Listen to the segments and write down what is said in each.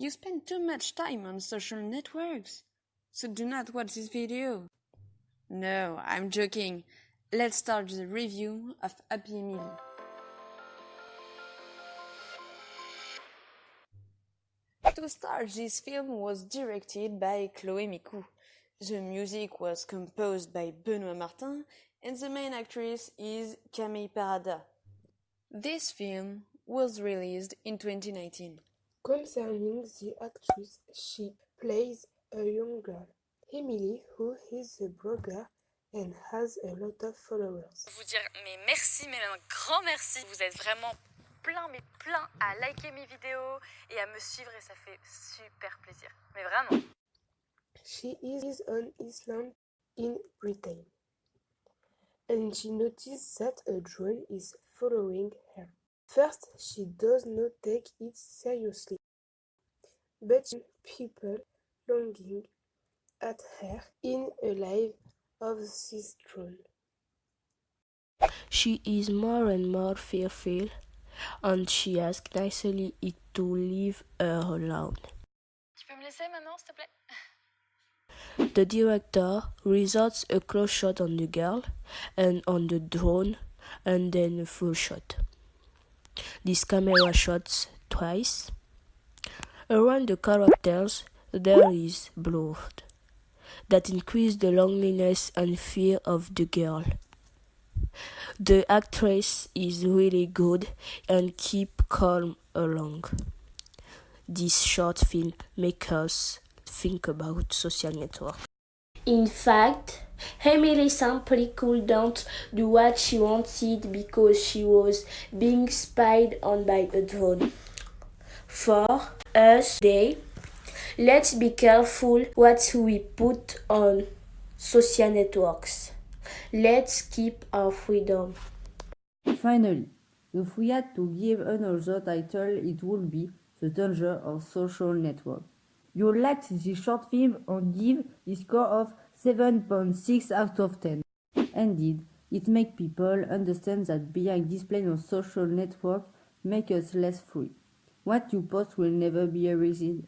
You spend too much time on social networks, so do not watch this video. No, I'm joking. Let's start the review of Happy Emily. To start, this film was directed by Chloé Micou. The music was composed by Benoît Martin and the main actress is Camille Parada. This film was released in 2019. Concerning the actress, she plays a young girl, Emily, who is a blogger and has a lot of followers. Vous dire mais merci, mais un grand merci. Vous êtes vraiment plein, mais plein à liker mes vidéos et à me suivre et ça fait super plaisir. Mais vraiment. She is on Island in Britain and she notices that a drone is following her. First, she does not take it seriously, but people longing at her in a life of this drone. She is more and more fearful, and she asks nicely it to leave her alone. Tu peux me laisser maintenant, s'il te plaît The director resorts a close shot on the girl and on the drone, and then a full shot. This camera shots twice. Around the characters there is blood that increase the loneliness and fear of the girl. The actress is really good and keep calm along. This short film makes us think about social network. In fact, Emily simply couldn't do what she wanted because she was being spied on by a drone. For us, they let's be careful what we put on social networks. Let's keep our freedom. Finally, if we had to give another title, it would be The Danger of Social Network. You liked this short film and give a score of 7.6 out of 10. Indeed, it makes people understand that being displayed on social network makes us less free. What you post will never be erased.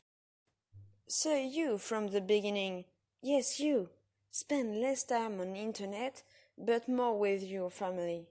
So you from the beginning, yes you, spend less time on internet but more with your family.